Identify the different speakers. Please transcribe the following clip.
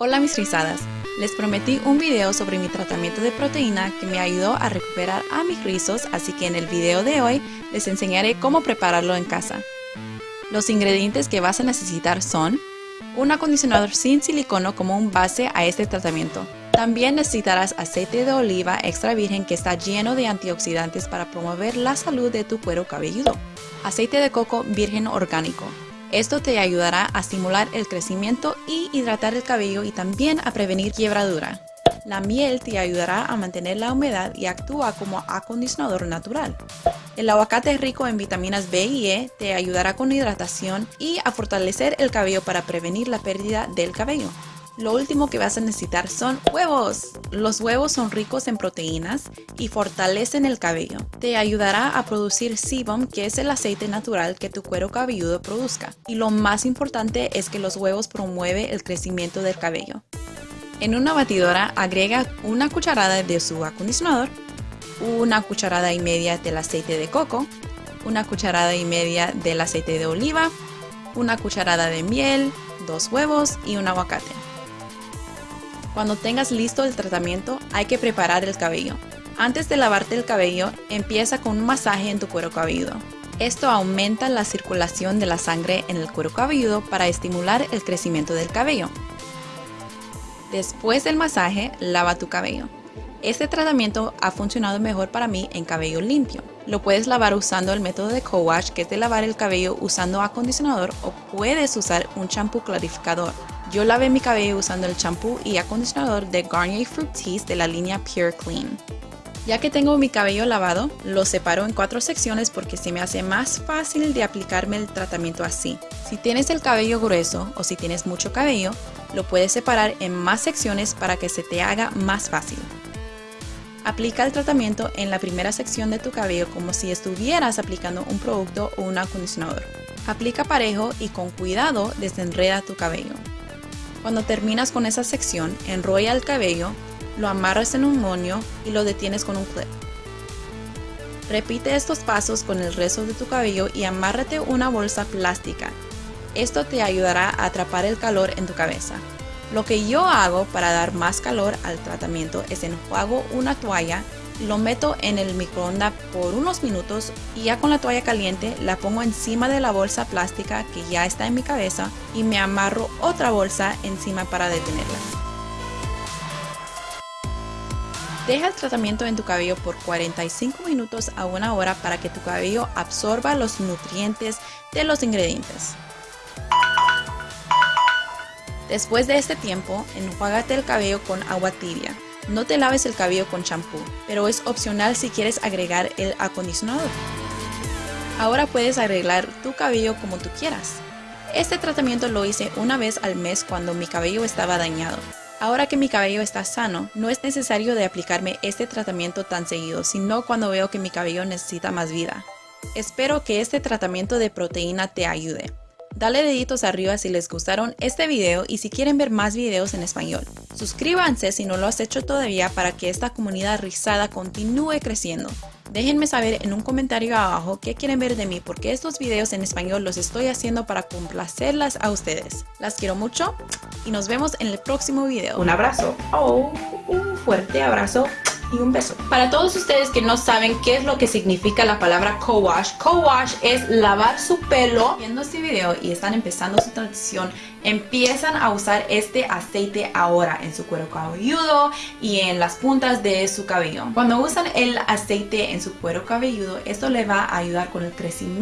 Speaker 1: Hola mis rizadas, les prometí un video sobre mi tratamiento de proteína que me ayudó a recuperar a mis rizos, así que en el video de hoy les enseñaré cómo prepararlo en casa. Los ingredientes que vas a necesitar son un acondicionador sin silicono como un base a este tratamiento. También necesitarás aceite de oliva extra virgen que está lleno de antioxidantes para promover la salud de tu cuero cabelludo. Aceite de coco virgen orgánico, esto te ayudará a estimular el crecimiento y hidratar el cabello y también a prevenir quiebradura. La miel te ayudará a mantener la humedad y actúa como acondicionador natural. El aguacate rico en vitaminas B y E te ayudará con hidratación y a fortalecer el cabello para prevenir la pérdida del cabello. Lo último que vas a necesitar son huevos. Los huevos son ricos en proteínas y fortalecen el cabello. Te ayudará a producir sebum, que es el aceite natural que tu cuero cabelludo produzca. Y lo más importante es que los huevos promueven el crecimiento del cabello. En una batidora agrega una cucharada de su acondicionador, una cucharada y media del aceite de coco, una cucharada y media del aceite de oliva, una cucharada de miel, dos huevos y un aguacate. Cuando tengas listo el tratamiento, hay que preparar el cabello. Antes de lavarte el cabello, empieza con un masaje en tu cuero cabelludo. Esto aumenta la circulación de la sangre en el cuero cabelludo para estimular el crecimiento del cabello. Después del masaje, lava tu cabello. Este tratamiento ha funcionado mejor para mí en cabello limpio. Lo puedes lavar usando el método de co-wash, que es de lavar el cabello usando acondicionador, o puedes usar un champú clarificador. Yo lavé mi cabello usando el champú y acondicionador de Garnier Fructis de la línea Pure Clean. Ya que tengo mi cabello lavado, lo separo en cuatro secciones porque se me hace más fácil de aplicarme el tratamiento así. Si tienes el cabello grueso o si tienes mucho cabello, lo puedes separar en más secciones para que se te haga más fácil. Aplica el tratamiento en la primera sección de tu cabello como si estuvieras aplicando un producto o un acondicionador. Aplica parejo y con cuidado desenreda tu cabello. Cuando terminas con esa sección, enrolla el cabello, lo amarras en un moño y lo detienes con un clip. Repite estos pasos con el resto de tu cabello y amárrate una bolsa plástica. Esto te ayudará a atrapar el calor en tu cabeza. Lo que yo hago para dar más calor al tratamiento es enjuago una toalla lo meto en el microondas por unos minutos y ya con la toalla caliente la pongo encima de la bolsa plástica que ya está en mi cabeza y me amarro otra bolsa encima para detenerla. Deja el tratamiento en tu cabello por 45 minutos a una hora para que tu cabello absorba los nutrientes de los ingredientes. Después de este tiempo, enjuágate el cabello con agua tibia. No te laves el cabello con champú, pero es opcional si quieres agregar el acondicionador. Ahora puedes arreglar tu cabello como tú quieras. Este tratamiento lo hice una vez al mes cuando mi cabello estaba dañado. Ahora que mi cabello está sano, no es necesario de aplicarme este tratamiento tan seguido, sino cuando veo que mi cabello necesita más vida. Espero que este tratamiento de proteína te ayude. Dale deditos arriba si les gustaron este video y si quieren ver más videos en español. Suscríbanse si no lo has hecho todavía para que esta comunidad rizada continúe creciendo. Déjenme saber en un comentario abajo qué quieren ver de mí porque estos videos en español los estoy haciendo para complacerlas a ustedes. Las quiero mucho y nos vemos en el próximo video.
Speaker 2: Un abrazo. Oh, un fuerte abrazo y un beso.
Speaker 1: Para todos ustedes que no saben qué es lo que significa la palabra co-wash, co-wash es lavar su pelo. Viendo este video y están empezando su transición, empiezan a usar este aceite ahora en su cuero cabelludo y en las puntas de su cabello. Cuando usan el aceite en su cuero cabelludo, esto le va a ayudar con el crecimiento